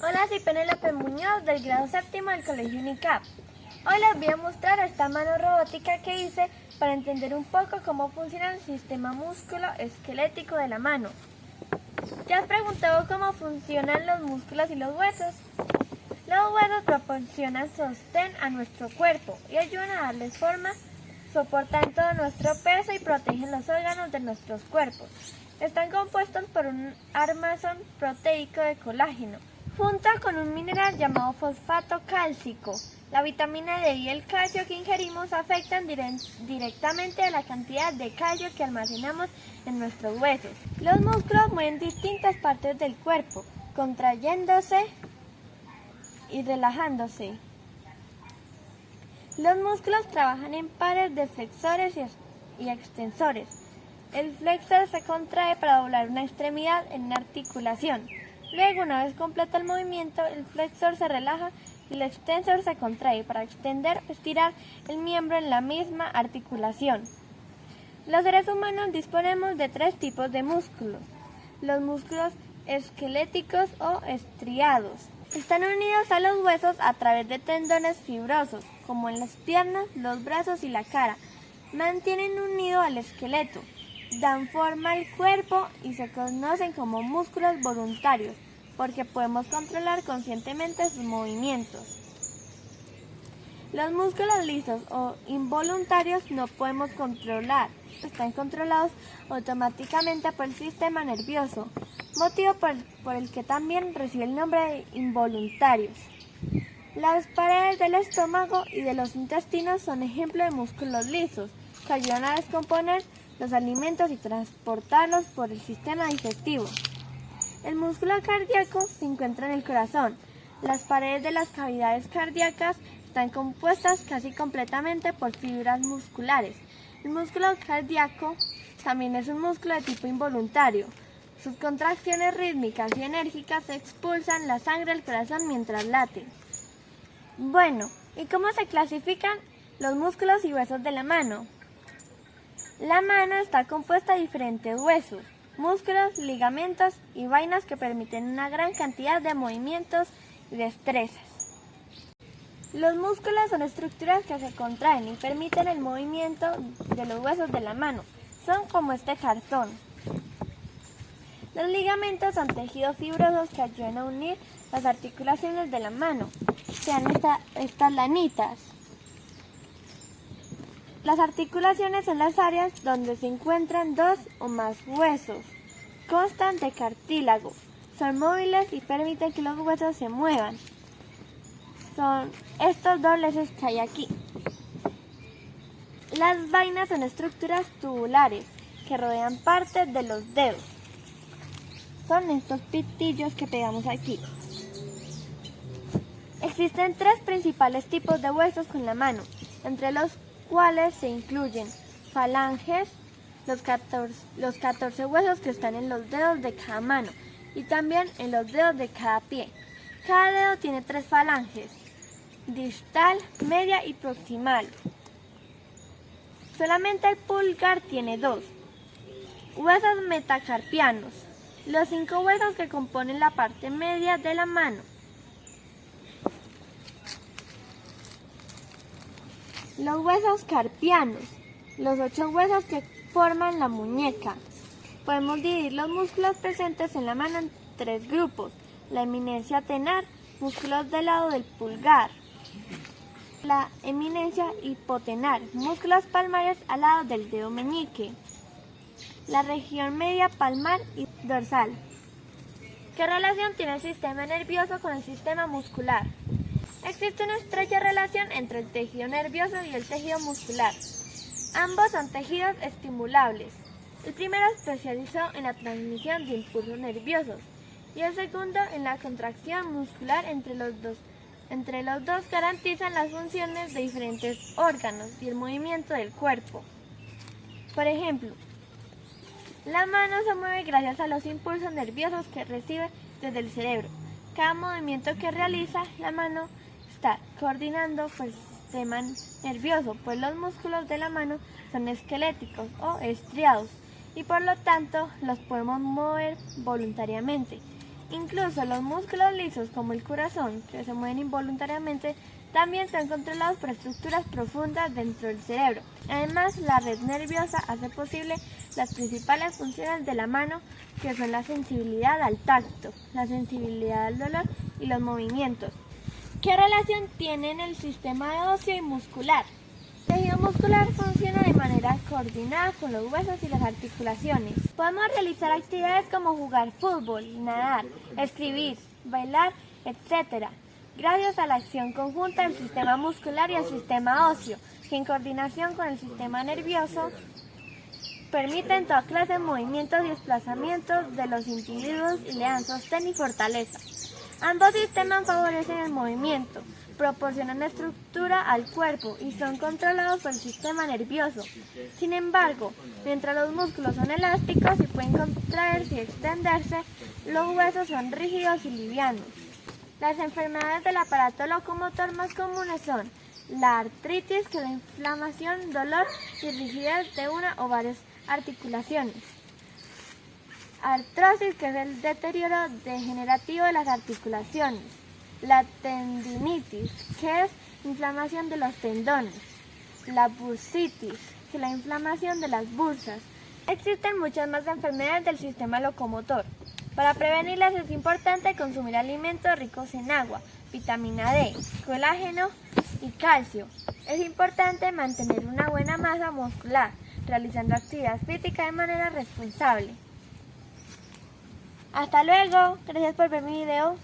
Hola, soy Penélope Muñoz del grado séptimo del Colegio UNICAP. Hoy les voy a mostrar esta mano robótica que hice para entender un poco cómo funciona el sistema músculo esquelético de la mano. ¿Te has preguntado cómo funcionan los músculos y los huesos? Los huesos proporcionan sostén a nuestro cuerpo y ayudan a darles forma, soportan todo nuestro peso y protegen los órganos de nuestros cuerpos. Están compuestos por un armazón proteico de colágeno, junto con un mineral llamado fosfato cálcico. La vitamina D y el calcio que ingerimos afectan directamente a la cantidad de calcio que almacenamos en nuestros huesos. Los músculos mueven distintas partes del cuerpo, contrayéndose y relajándose. Los músculos trabajan en pares de flexores y extensores. El flexor se contrae para doblar una extremidad en una articulación. Luego, una vez completa el movimiento, el flexor se relaja y el extensor se contrae para extender o estirar el miembro en la misma articulación. Los seres humanos disponemos de tres tipos de músculos. Los músculos esqueléticos o estriados. Están unidos a los huesos a través de tendones fibrosos, como en las piernas, los brazos y la cara. Mantienen unido al esqueleto dan forma al cuerpo y se conocen como músculos voluntarios porque podemos controlar conscientemente sus movimientos. Los músculos lisos o involuntarios no podemos controlar, están controlados automáticamente por el sistema nervioso, motivo por, por el que también recibe el nombre de involuntarios. Las paredes del estómago y de los intestinos son ejemplos de músculos lisos que ayudan a descomponer los alimentos y transportarlos por el sistema digestivo. El músculo cardíaco se encuentra en el corazón. Las paredes de las cavidades cardíacas están compuestas casi completamente por fibras musculares. El músculo cardíaco también es un músculo de tipo involuntario. Sus contracciones rítmicas y enérgicas expulsan la sangre al corazón mientras late. Bueno, ¿y cómo se clasifican los músculos y huesos de la mano? La mano está compuesta de diferentes huesos, músculos, ligamentos y vainas que permiten una gran cantidad de movimientos y destrezas. Los músculos son estructuras que se contraen y permiten el movimiento de los huesos de la mano. Son como este cartón. Los ligamentos son tejidos fibrosos que ayudan a unir las articulaciones de la mano, sean estas lanitas. Las articulaciones son las áreas donde se encuentran dos o más huesos. Constan de cartílago. Son móviles y permiten que los huesos se muevan. Son estos dobleces que hay aquí. Las vainas son estructuras tubulares que rodean partes de los dedos. Son estos pitillos que pegamos aquí. Existen tres principales tipos de huesos con la mano, entre los cuales se incluyen falanges, los 14, los 14 huesos que están en los dedos de cada mano y también en los dedos de cada pie. Cada dedo tiene tres falanges, distal, media y proximal. Solamente el pulgar tiene dos. Huesos metacarpianos, los cinco huesos que componen la parte media de la mano. Los huesos carpianos, los ocho huesos que forman la muñeca. Podemos dividir los músculos presentes en la mano en tres grupos. La eminencia tenar, músculos del lado del pulgar. La eminencia hipotenar, músculos palmares al lado del dedo meñique. La región media palmar y dorsal. ¿Qué relación tiene el sistema nervioso con el sistema muscular? Existe una estrecha relación entre el tejido nervioso y el tejido muscular. Ambos son tejidos estimulables. El primero especializó en la transmisión de impulsos nerviosos y el segundo en la contracción muscular entre los dos. Entre los dos garantizan las funciones de diferentes órganos y el movimiento del cuerpo. Por ejemplo, la mano se mueve gracias a los impulsos nerviosos que recibe desde el cerebro. Cada movimiento que realiza la mano está coordinando pues, el sistema nervioso, pues los músculos de la mano son esqueléticos o estriados y por lo tanto los podemos mover voluntariamente. Incluso los músculos lisos como el corazón, que se mueven involuntariamente, también son controlados por estructuras profundas dentro del cerebro. Además, la red nerviosa hace posible las principales funciones de la mano, que son la sensibilidad al tacto, la sensibilidad al dolor y los movimientos. ¿Qué relación tienen el sistema óseo y muscular? El tejido muscular funciona de manera coordinada con los huesos y las articulaciones. Podemos realizar actividades como jugar fútbol, nadar, escribir, bailar, etc gracias a la acción conjunta del sistema muscular y el sistema óseo, que en coordinación con el sistema nervioso permiten toda clase de movimientos y desplazamientos de los individuos y le dan sostén y fortaleza. Ambos sistemas favorecen el movimiento, proporcionan estructura al cuerpo y son controlados por el sistema nervioso. Sin embargo, mientras los músculos son elásticos y pueden contraerse y extenderse, los huesos son rígidos y livianos. Las enfermedades del aparato locomotor más comunes son la artritis, que la inflamación, dolor y rigidez de una o varias articulaciones. Artrosis, que es el deterioro degenerativo de las articulaciones. La tendinitis, que es inflamación de los tendones. La bursitis, que es la inflamación de las bursas. Existen muchas más enfermedades del sistema locomotor. Para prevenirlas es importante consumir alimentos ricos en agua, vitamina D, colágeno y calcio. Es importante mantener una buena masa muscular, realizando actividad física de manera responsable. Hasta luego, gracias por ver mi video.